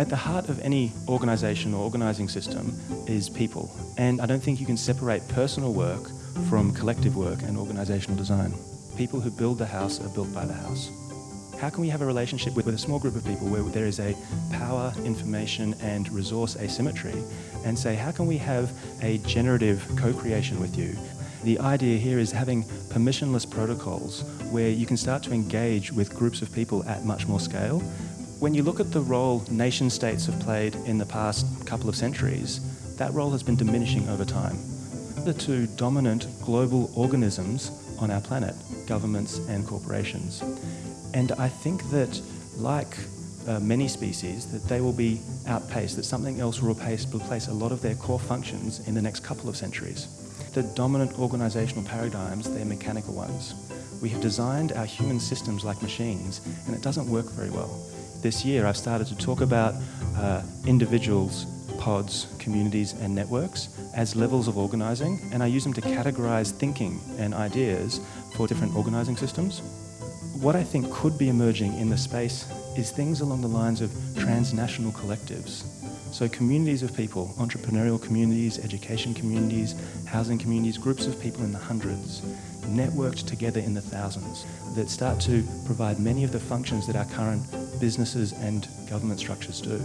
At the heart of any organisation or organising system is people, and I don't think you can separate personal work from collective work and organisational design. People who build the house are built by the house. How can we have a relationship with, with a small group of people where there is a power, information and resource asymmetry and say how can we have a generative co-creation with you the idea here is having permissionless protocols where you can start to engage with groups of people at much more scale. When you look at the role nation states have played in the past couple of centuries, that role has been diminishing over time. The two dominant global organisms on our planet, governments and corporations. And I think that, like uh, many species, that they will be outpaced, that something else will replace, replace a lot of their core functions in the next couple of centuries. The dominant organisational paradigms, they're mechanical ones. We have designed our human systems like machines and it doesn't work very well. This year I've started to talk about uh, individuals, pods, communities and networks as levels of organising and I use them to categorise thinking and ideas for different organising systems. What I think could be emerging in the space is things along the lines of transnational collectives so communities of people, entrepreneurial communities, education communities, housing communities, groups of people in the hundreds, networked together in the thousands, that start to provide many of the functions that our current businesses and government structures do.